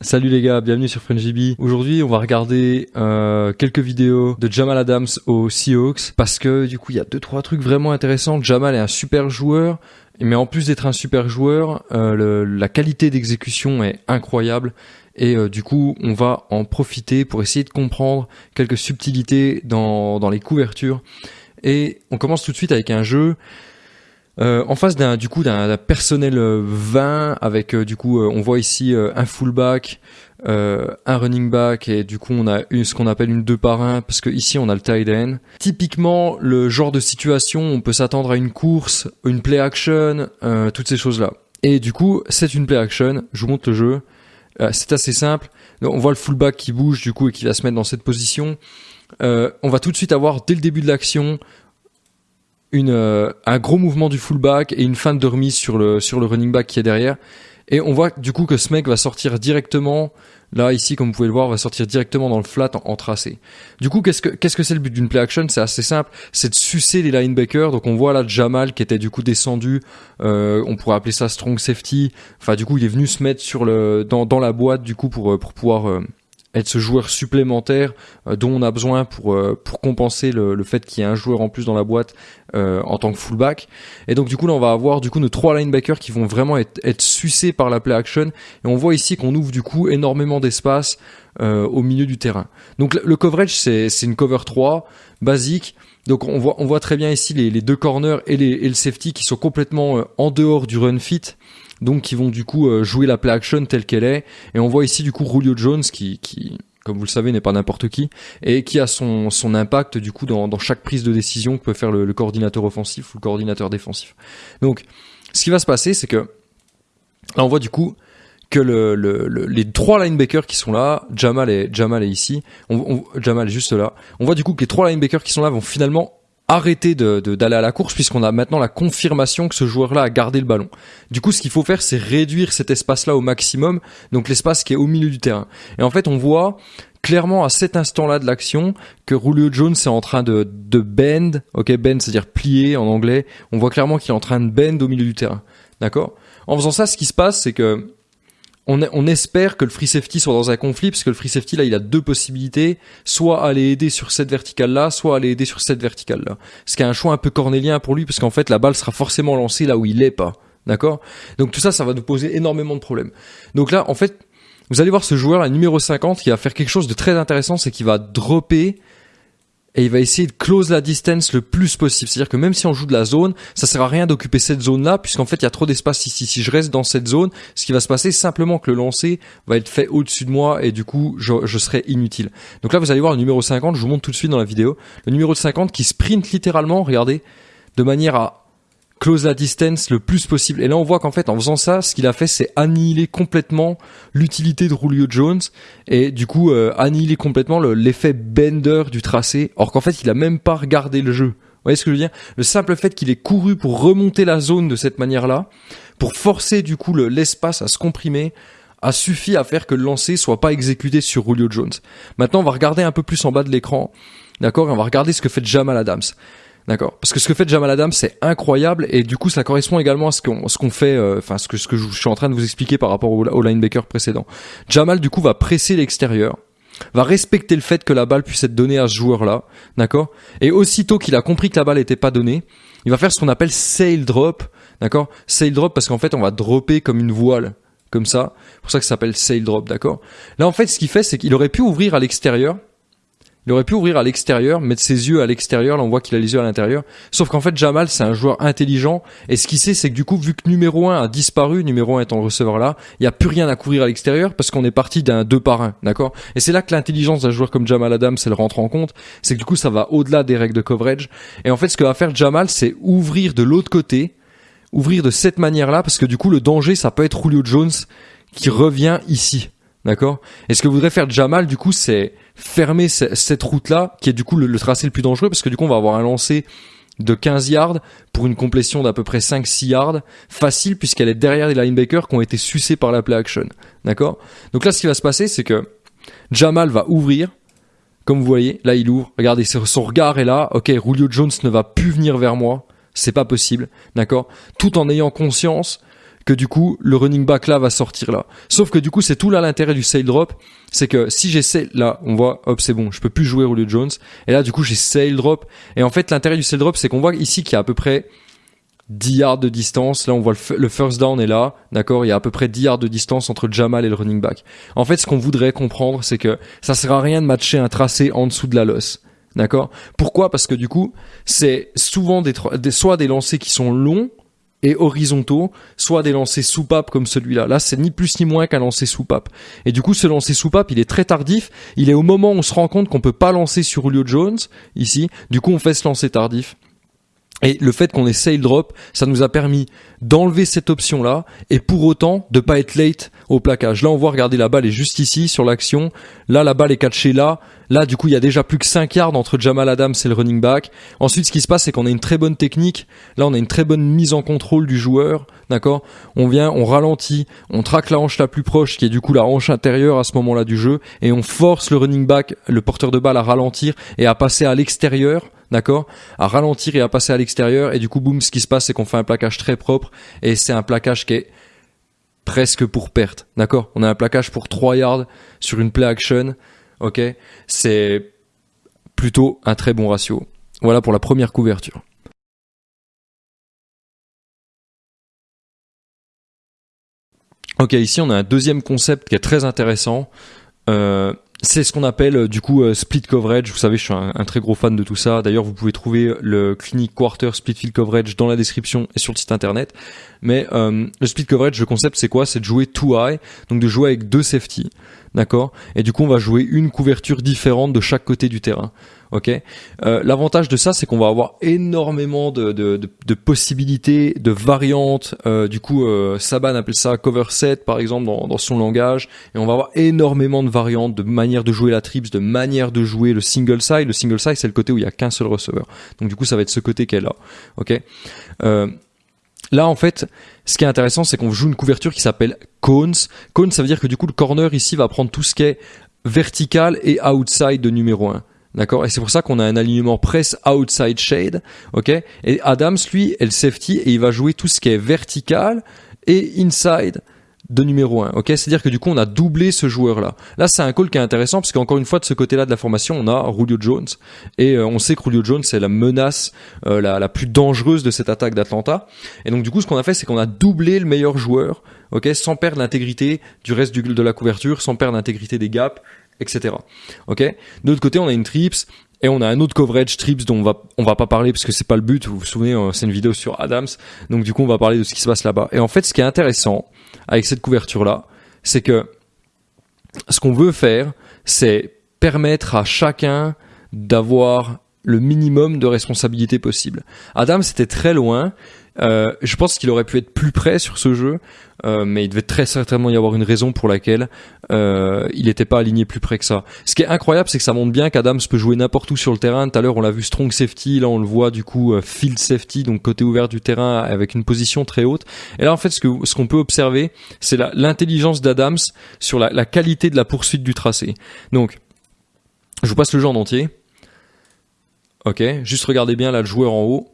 Salut les gars, bienvenue sur FriendGB. Aujourd'hui, on va regarder euh, quelques vidéos de Jamal Adams aux Seahawks parce que du coup, il y a deux trois trucs vraiment intéressants. Jamal est un super joueur, mais en plus d'être un super joueur, euh, la qualité d'exécution est incroyable et euh, du coup, on va en profiter pour essayer de comprendre quelques subtilités dans dans les couvertures. Et on commence tout de suite avec un jeu euh, en face d'un du coup d'un personnel 20 euh, avec euh, du coup on voit ici un fullback, un running back et du coup on a ce qu'on appelle une 2 par 1 parce que ici on a le tight end. Typiquement le genre de situation on peut s'attendre à une course, une play action, toutes ces choses là. Et du coup c'est une play action. Je vous montre le jeu. c'est assez simple. On voit le fullback qui bouge du coup et qui va se mettre dans cette position. on va tout de suite avoir dès le début de l'action une, euh, un gros mouvement du fullback et une fin de remise sur le, sur le running back qui est derrière. Et on voit du coup que ce mec va sortir directement, là ici comme vous pouvez le voir, va sortir directement dans le flat en, tracé. Du coup, qu'est-ce que qu'est-ce que c'est le but d'une play action? C'est assez simple, c'est de sucer les linebackers. Donc on voit là Jamal qui était du coup descendu, euh, on pourrait appeler ça strong safety. Enfin du coup il est venu se mettre sur le dans, dans la boîte du coup pour pour pouvoir euh, être ce joueur supplémentaire euh, dont on a besoin pour euh, pour compenser le, le fait qu'il y ait un joueur en plus dans la boîte euh, en tant que fullback. Et donc du coup là on va avoir du coup nos trois linebackers qui vont vraiment être, être sucés par la play action. Et on voit ici qu'on ouvre du coup énormément d'espace au milieu du terrain. Donc le coverage c'est une cover 3 basique. Donc on voit on voit très bien ici les, les deux corners et, les, et le safety qui sont complètement en dehors du run fit donc qui vont du coup euh, jouer la play action telle qu'elle est. Et on voit ici du coup Julio Jones qui, qui comme vous le savez, n'est pas n'importe qui, et qui a son, son impact du coup dans, dans chaque prise de décision que peut faire le, le, coordinateur offensif ou le coordinateur défensif. Donc, ce qui va se passer, c'est que là, on voit du coup que le, le, les trois linebackers qui sont là, Jamal est, Jamal est ici, Jamal est juste là. On voit du coup que les trois linebackers qui sont là vont finalement arrêter de, d'aller à la course puisqu'on a maintenant la confirmation que ce joueur-là a gardé le ballon. Du coup, ce qu'il faut faire, c'est réduire cet espace-là au maximum, donc l'espace qui est au milieu du terrain. Et en fait, on voit clairement à cet instant-là de l'action que Julio Jones est en train de, de bend, ok, bend c'est-à-dire plier en anglais. On voit clairement qu'il est en train de bend au milieu du terrain, d'accord? En faisant ça, ce qui se passe, c'est que on, espère que le free safety soit dans un conflit, parce que le free safety, là, il a deux possibilités, soit aller aider sur cette verticale-là, soit aller aider sur cette verticale-là. Ce qui est un choix un peu cornélien pour lui, parce qu'en fait, la balle sera forcément lancée là où il est pas. D'accord? Donc tout ça, ça va nous poser énormément de problèmes. Donc là, en fait, vous allez voir ce joueur, la numéro 50, qui va faire quelque chose de très intéressant, c'est qu'il va dropper et il va essayer de close la distance le plus possible. C'est-à-dire que même si on joue de la zone, ça sert à rien d'occuper cette zone-là, puisqu'en fait il y a trop d'espace ici. Si je reste dans cette zone, ce qui va se passer, simplement que le lancer va être fait au-dessus de moi et du coup je, serai inutile. Donc là vous allez voir le numéro 50, je vous montre tout de suite dans la vidéo, le numéro 50 qui sprint littéralement, regardez, de manière à close la distance le plus possible. Et là, on voit qu'en fait, en faisant ça, ce qu'il a fait, c'est annihiler complètement l'utilité de Julio Jones et du coup euh, annihiler complètement l'effet bender du tracé. Or qu'en fait, il a même pas regardé le jeu. Vous voyez ce que je veux dire? Le simple fait qu'il ait couru pour remonter la zone de cette manière-là, pour forcer du coup l'espace à se comprimer, a suffi à faire que le lancer soit pas exécuté sur Julio Jones. Maintenant, on va regarder un peu plus en bas de l'écran, d'accord? Et on va regarder ce que fait Jamal Adams. D'accord. Parce que ce que fait Jamal Adams, c'est incroyable et du coup, ça correspond également à ce qu'on ce qu'on fait, euh, enfin ce que ce que je suis en train de vous expliquer par rapport au, au linebacker précédent. Jamal du coup va presser l'extérieur, va respecter le fait que la balle puisse être donnée à ce joueur-là, d'accord? Et aussitôt qu'il a compris que la balle n'était pas donnée, il va faire ce qu'on appelle sail drop, d'accord? Sail drop parce qu'en fait, on va dropper comme une voile comme ça. C'est pour ça que ça s'appelle sail drop, d'accord? Là, en fait, ce qu'il fait, c'est qu'il aurait pu ouvrir à l'extérieur il aurait pu ouvrir à l'extérieur, mettre ses yeux à l'extérieur, là on voit qu'il a les yeux à l'intérieur. Sauf qu'en fait Jamal c'est un joueur intelligent et ce qu'il sait c'est que du coup vu que numéro 1 a disparu, numéro 1 étant le receveur là, il n'y a plus rien à couvrir à l'extérieur parce qu'on est parti d'un 2 par 1, d'accord? Et c'est là que l'intelligence d'un joueur comme Jamal Adams elle rentre en compte, c'est que du coup ça va au-delà des règles de coverage et en fait ce que va faire Jamal c'est ouvrir de l'autre côté, ouvrir de cette manière-là parce que du coup le danger ça peut être Julio Jones qui revient ici. D'accord? Et ce que voudrait faire Jamal, du coup, c'est fermer cette route-là, qui est du coup le, tracé le plus dangereux, parce que du coup, on va avoir un lancer de 15 yards pour une complétion d'à peu près 5-6 yards, facile puisqu'elle est derrière les linebackers qui ont été sucés par la play action. D'accord? Donc là, ce qui va se passer, c'est que Jamal va ouvrir, comme vous voyez, là il ouvre, regardez, son regard est là, ok, Julio Jones ne va plus venir vers moi, c'est pas possible, d'accord? Tout en ayant conscience que du coup le running back là va sortir là. Sauf que du coup c'est tout là l'intérêt du sail drop, c'est que si j'essaie là, on voit, hop c'est bon, je peux plus jouer Julio Jones, et là du coup j'ai sail drop, et en fait l'intérêt du sail drop c'est qu'on voit ici qu'il y a à peu près 10 yards de distance. Là, on voit le, first down est là, d'accord? Il y a à peu près 10 yards de distance entre Jamal et le running back. En fait, ce qu'on voudrait comprendre, c'est que ça sert à rien de matcher un tracé en dessous de la losse. D'accord? Pourquoi? Parce que du coup, c'est souvent des, soit des lancers qui sont longs et horizontaux, soit des lancers soupape comme celui-là. Là, c'est ni plus ni moins qu'un lancer soupape. Et du coup, ce lancer soupape, il est très tardif. Il est au moment où on se rend compte qu'on peut pas lancer sur Julio Jones, ici. Du coup, on fait ce lancer tardif. Et le fait qu'on ait sail drop, ça nous a permis d'enlever cette option-là et pour autant de pas être late au plaquage. Là, on voit, regarder la balle est juste ici sur l'action. Là, la balle est catchée là. Là, du coup, il y a déjà plus que 5 yards entre Jamal Adams et le running back. Ensuite, ce qui se passe, c'est qu'on a une très bonne technique. Là, on a une très bonne mise en contrôle du joueur. D'accord? On vient, on ralentit, on traque la hanche la plus proche, qui est du coup la hanche intérieure à ce moment-là du jeu, et on force le running back, le porteur de balle, à ralentir et à passer à l'extérieur d'accord À ralentir et à passer à l'extérieur. Et du coup, boum, ce qui se passe, c'est qu'on fait un plaquage très propre. Et c'est un plaquage qui est presque pour perte, d'accord On a un plaquage pour 3 yards sur une play action, ok C'est plutôt un très bon ratio. Voilà pour la première couverture. Ok, ici on a un deuxième concept qui est très intéressant. Euh, c'est ce qu'on appelle euh, du coup euh, split coverage. Vous savez, je suis un, très gros fan de tout ça. D'ailleurs, vous pouvez trouver le clinic quarter split field coverage dans la description et sur le site internet. Mais euh, le split coverage, le concept, c'est quoi? C'est de jouer two high, donc de jouer avec deux safety, d'accord? Et du coup, on va jouer une couverture différente de chaque côté du terrain. Ok? Euh, L'avantage de ça, c'est qu'on va avoir énormément de, de, de, possibilités, de variantes. Euh, du coup, euh, Saban appelle ça cover set, par exemple, dans, dans, son langage, et on va avoir énormément de variantes, de manières de jouer la trips, de manières de jouer le single side. Le single side, c'est le côté où il y a qu'un seul receveur. Donc du coup, ça va être ce côté qu'elle a. Ok? Là, en fait, ce qui est intéressant, c'est qu'on joue une couverture qui s'appelle cones. Cones, ça veut dire que du coup, le corner ici va prendre tout ce qui est vertical et outside de numéro 1. D'accord? Et c'est pour ça qu'on a un alignement press outside shade. Ok? Et Adams, lui, est le safety et il va jouer tout ce qui est vertical et inside de numéro 1. Ok, c'est-à-dire que du coup on a doublé ce joueur-là. Là, c'est un call qui est intéressant parce qu'encore une fois de ce côté-là de la formation, on a Julio Jones et euh, on sait que Julio Jones c'est la menace euh, la, la, plus dangereuse de cette attaque d'Atlanta. Et donc du coup, ce qu'on a fait, c'est qu'on a doublé le meilleur joueur, ok, sans perdre l'intégrité du reste du, de la couverture, sans perdre l'intégrité des gaps, etc. Ok? De l'autre côté, on a une trips et on a un autre coverage trips dont on va on va pas parler parce que c'est pas le but. Vous vous souvenez, euh, c'est une vidéo sur Adams. Donc du coup, on va parler de ce qui se passe là-bas. Et en fait, ce qui est intéressant avec cette couverture là, c'est que ce qu'on veut faire, c'est permettre à chacun d'avoir le minimum de responsabilité possible. Adam c'était très loin. Euh, je pense qu'il aurait pu être plus près sur ce jeu, euh, mais il devait très certainement y avoir une raison pour laquelle euh, il n'était pas aligné plus près que ça. Ce qui est incroyable, c'est que ça montre bien qu'Adams peut jouer n'importe où sur le terrain. Tout à l'heure, on l'a vu strong safety, là on le voit du coup field safety, donc côté ouvert du terrain avec une position très haute. Et là, en fait, ce que ce qu'on peut observer, c'est l'intelligence d'Adams sur la, la qualité de la poursuite du tracé. Donc, je vous passe le jeu en entier. Ok, juste regardez bien là le joueur en haut.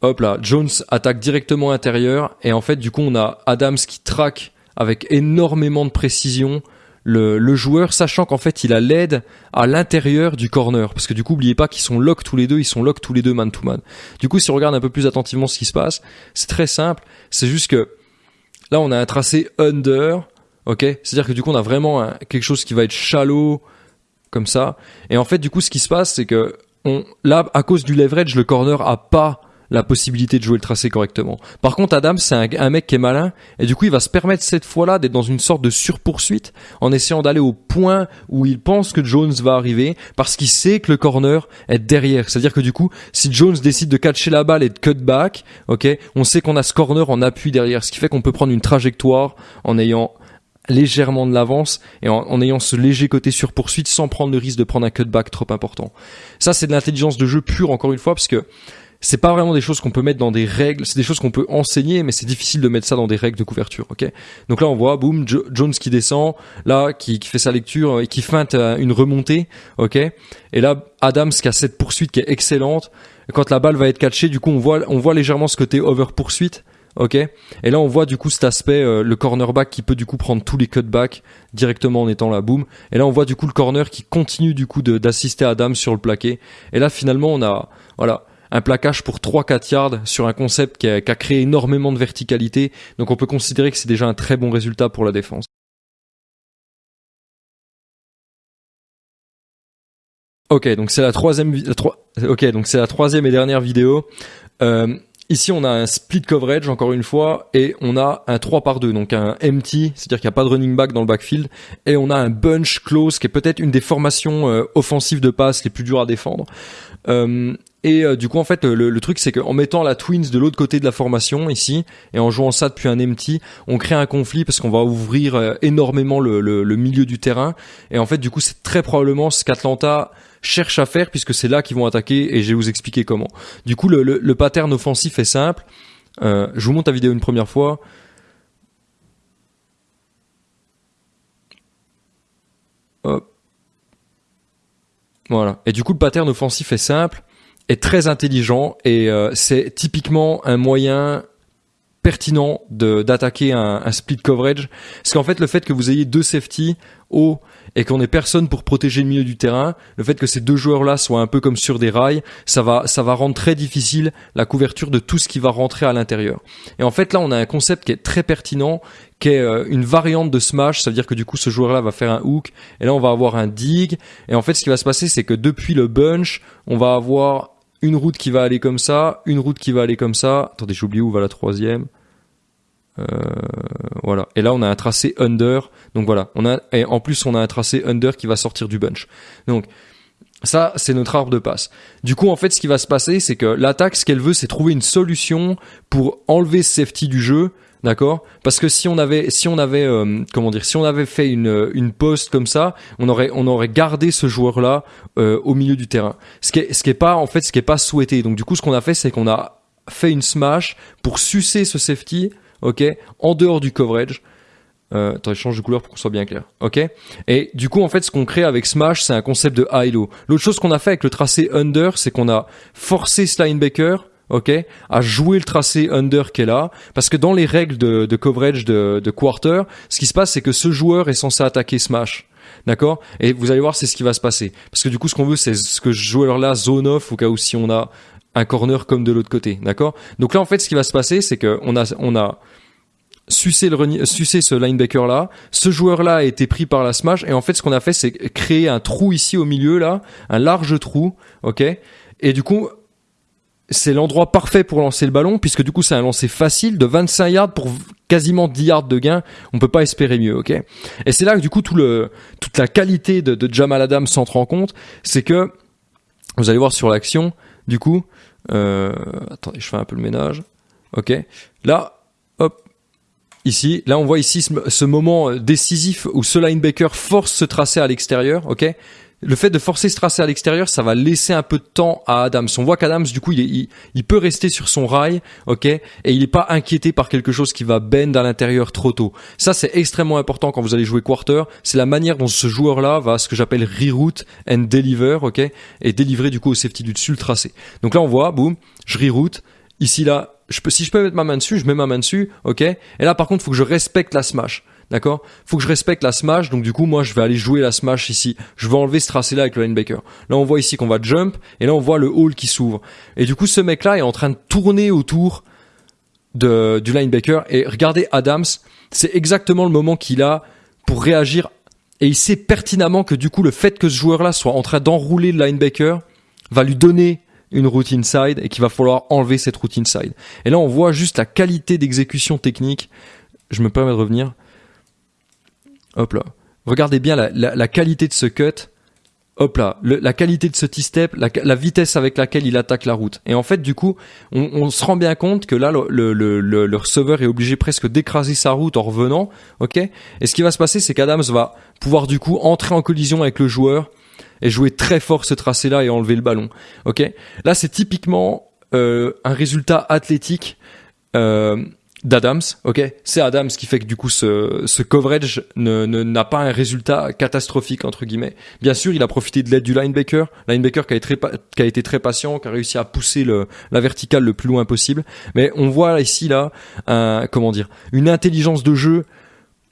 Hop là, Jones attaque directement intérieur et en fait du coup on a Adams qui traque avec énormément de précision le, joueur, sachant qu'en fait il a l'aide à l'intérieur du corner, parce que du coup oubliez pas qu'ils sont lock tous les deux, ils sont lock tous les deux man to man. Du coup si on regarde un peu plus attentivement ce qui se passe, c'est très simple, c'est juste que là on a un tracé under, ok, c'est-à-dire que du coup on a vraiment quelque chose qui va être shallow comme ça, et en fait du coup ce qui se passe c'est que là, à cause du leverage, le corner a pas la possibilité de jouer le tracé correctement. Par contre, Adam, c'est un, mec qui est malin, et du coup, il va se permettre cette fois-là d'être dans une sorte de surpoursuite, en essayant d'aller au point où il pense que Jones va arriver, parce qu'il sait que le corner est derrière. C'est-à-dire que du coup, si Jones décide de catcher la balle et de cut back, ok, on sait qu'on a ce corner en appui derrière, ce qui fait qu'on peut prendre une trajectoire en ayant légèrement de l'avance et en, ayant ce léger côté sur poursuite sans prendre le risque de prendre un cutback trop important. Ça, c'est de l'intelligence de jeu pure, encore une fois, parce que c'est pas vraiment des choses qu'on peut mettre dans des règles, c'est des choses qu'on peut enseigner, mais c'est difficile de mettre ça dans des règles de couverture, ok? Donc là, on voit, boum, Jones qui descend, là, qui, fait sa lecture et qui feinte une remontée, ok? Et là, Adams qui a cette poursuite qui est excellente. Quand la balle va être catchée, du coup, on voit, on voit légèrement ce côté over poursuite, ok? Et là, on voit du coup cet aspect, euh, le cornerback qui peut du coup prendre tous les cutbacks directement en étant là, boum. Et là, on voit du coup le corner qui continue du coup d'assister Adams sur le plaqué. Et là, finalement, on a, voilà, un plaquage pour 3-4 yards sur un concept qui a, créé énormément de verticalité. Donc, on peut considérer que c'est déjà un très bon résultat pour la défense. Ok, donc c'est la troisième, donc la troisième et dernière vidéo. Euh, ici, on a un split coverage encore une fois, et on a un 3 par 2 donc un empty, c'est-à-dire qu'il n'y a pas de running back dans le backfield, et on a un bunch close qui est peut-être une des formations euh, offensives de passe les plus dures à défendre. Euh, et euh, du coup, en fait, le, truc, c'est qu'en mettant la Twins de l'autre côté de la formation, ici, et en jouant ça depuis un empty, on crée un conflit parce qu'on va ouvrir euh, énormément le, milieu du terrain. Et en fait, du coup, c'est très probablement ce qu'Atlanta cherche à faire puisque c'est là qu'ils vont attaquer et je vais vous expliquer comment. Du coup, le pattern offensif est simple. Euh, je vous montre la vidéo une première fois. Hop. Voilà. Et du coup, le pattern offensif est simple, est très intelligent et euh, c'est typiquement un moyen pertinent d'attaquer un, un split coverage. Parce qu'en fait, le fait que vous ayez deux safety haut et qu'on ait personne pour protéger le milieu du terrain, le fait que ces deux joueurs-là soient un peu comme sur des rails, ça va, ça va rendre très difficile la couverture de tout ce qui va rentrer à l'intérieur. Et en fait, là, on a un concept qui est très pertinent, qui est euh, une variante de smash, ça veut dire que du coup, ce joueur-là va faire un hook, et là, on va avoir un dig, et en fait, ce qui va se passer, c'est que depuis le bunch, on va avoir une route qui va aller comme ça, une route qui va aller comme ça. Attendez, j'ai oublié où va la troisième. Euh, voilà. Et là, on a un tracé under. Donc voilà. On a, et en plus, on a un tracé under qui va sortir du bunch. Donc, ça, c'est notre arbre de passe. Du coup, en fait, ce qui va se passer, c'est que l'attaque, ce qu'elle veut, c'est trouver une solution pour enlever ce safety du jeu. D'accord? Parce que si on avait, si on avait, euh, comment dire, si on avait fait une une poste comme ça, on aurait on aurait gardé ce joueur là au milieu du terrain. Ce qui est ce qui est pas en fait ce qui est pas souhaité. Donc du coup, ce qu'on a fait, c'est qu'on a fait une smash pour sucer ce safety, ok, en dehors du coverage. Euh, attends, je change de couleur pour qu'on soit bien clair. Ok? Et du coup, en fait, ce qu'on crée avec Smash, c'est un concept de high-low. L'autre chose qu'on a fait avec le tracé under, c'est qu'on a forcé ce linebacker, ok, à jouer le tracé under qui est là, parce que dans les règles de, de coverage de, de quarter, ce qui se passe, c'est que ce joueur est censé attaquer Smash. D'accord? Et vous allez voir, c'est ce qui va se passer. Parce que du coup, ce qu'on veut, c'est ce que ce joueur-là zone off au cas où si on a un corner comme de l'autre côté. D'accord? Donc là, en fait, ce qui va se passer, c'est que on a, on a sucer le sucer ce linebacker là ce joueur là a été pris par la smash. Et en fait ce qu'on a fait c'est créer un trou ici au milieu là. Un large trou ok? Et du coup c'est l'endroit parfait pour lancer le ballon puisque du coup c'est un lancer facile de 25 yards pour quasiment 10 yards de gain. On peut pas espérer mieux ok? Et c'est là que du coup tout le toute la qualité de, de Jamal Adams s'entre en compte. C'est que vous allez voir sur l'action du coup euh, attendez je fais un peu le ménage. Ok. Là hop. Ici. Là, on voit ici ce, ce moment euh, décisif où ce linebacker force ce tracé à l'extérieur, ok? Le fait de forcer ce tracé à l'extérieur, ça va laisser un peu de temps à Adams. On voit qu'Adams, du coup, il, est- il, peut rester sur son rail, ok, et il n'est pas inquiété par quelque chose qui va bend à l'intérieur trop tôt. Ça, c'est extrêmement important quand vous allez jouer quarter. C'est la manière dont ce joueur-là va ce que j'appelle reroute and deliver, ok, et délivrer du coup au safety du dessus le tracé. Donc là, on voit, boum, je reroute. Ici, là, je peux, si je peux mettre ma main dessus, je mets ma main dessus, ok. Et là, par contre, faut que je respecte la smash. D'accord? Faut que je respecte la smash, donc du coup, moi, je vais aller jouer la smash ici. Je vais enlever ce tracé-là avec le linebacker. Là, on voit ici qu'on va jump, et là, on voit le hall qui s'ouvre. Et du coup, ce mec-là est en train de tourner autour du linebacker. Et regardez Adams, c'est exactement le moment qu'il a pour réagir. Et il sait pertinemment que du coup, le fait que ce joueur-là soit en train d'enrouler le linebacker va lui donner une route inside et qu'il va falloir enlever cette route inside. Et là, on voit juste la qualité d'exécution technique. Je me permets de revenir. Hop là. Regardez bien la, qualité de ce cut. Hop là, la qualité de ce T-step, la, vitesse avec laquelle il attaque la route. Et en fait, du coup, on, se rend bien compte que là, le receveur est obligé presque d'écraser sa route en revenant. Ok? Et ce qui va se passer, c'est qu'Adams va pouvoir du coup entrer en collision avec le joueur et jouer très fort ce tracé-là et enlever le ballon. Ok? Là, c'est typiquement euh, un résultat athlétique euh, d'Adams, ok? C'est Adams qui fait que du coup ce, ce coverage ne, n'a pas un résultat catastrophique entre guillemets. Bien sûr, il a profité de l'aide du linebacker, linebacker qui a, été très, qui patient, qui a réussi à pousser le, la verticale le plus loin possible. Mais on voit ici là, un, comment dire, une intelligence de jeu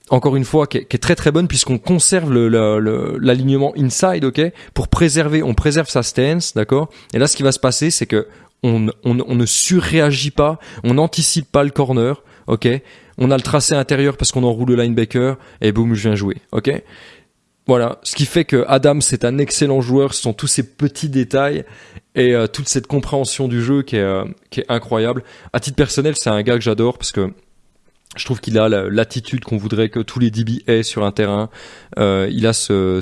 encore une fois, qui est, très très bonne puisqu'on conserve l'alignement le, inside, ok, pour préserver, on préserve sa stance, d'accord? Et là, ce qui va se passer, c'est que on, ne surréagit pas, on n'anticipe pas le corner. On a le tracé intérieur parce qu'on enroule le linebacker et boum, je viens jouer. Voilà, ce qui fait que Adam c'est un excellent joueur, ce sont tous ces petits détails et euh, toute cette compréhension du jeu qui est, euh, qui est incroyable. À titre personnel, c'est un gars que j'adore parce que je trouve qu'il a l'attitude qu'on voudrait que tous les DB aient sur un terrain. Euh, il a ce,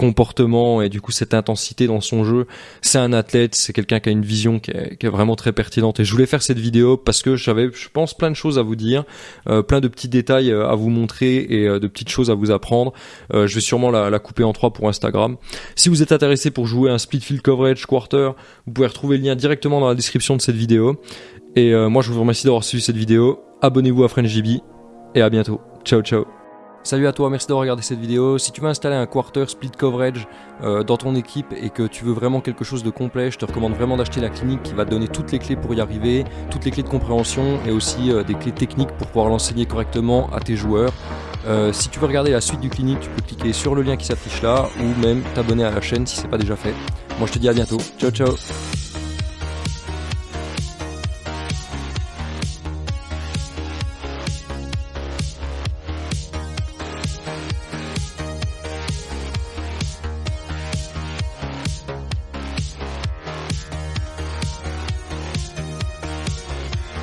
comportement et du coup cette intensité dans son jeu. C'est un athlète, c'est quelqu'un qui a une vision qui est, vraiment très pertinente. Et je voulais faire cette vidéo parce que j'avais, je pense, plein de choses à vous dire, euh, plein de petits détails euh, à vous montrer et euh, de petites choses à vous apprendre. Je vais sûrement la, couper en trois pour Instagram. Si vous êtes intéressé pour jouer un split field coverage quarter, vous pouvez retrouver le lien directement dans la description de cette vidéo. Et moi, je vous remercie d'avoir suivi cette vidéo abonnez-vous à FrenchDB et à bientôt. Ciao ciao Salut à toi, merci d'avoir regardé cette vidéo. Si tu veux installer un quarter split coverage euh, dans ton équipe et que tu veux vraiment quelque chose de complet, je te recommande vraiment d'acheter la clinique qui va te donner toutes les clés pour y arriver, toutes les clés de compréhension et aussi euh, des clés techniques pour pouvoir l'enseigner correctement à tes joueurs. Euh, si tu veux regarder la suite du clinique, tu peux cliquer sur le lien qui s'affiche là ou même t'abonner à la chaîne si c'est pas déjà fait. Moi je te dis à bientôt. Ciao ciao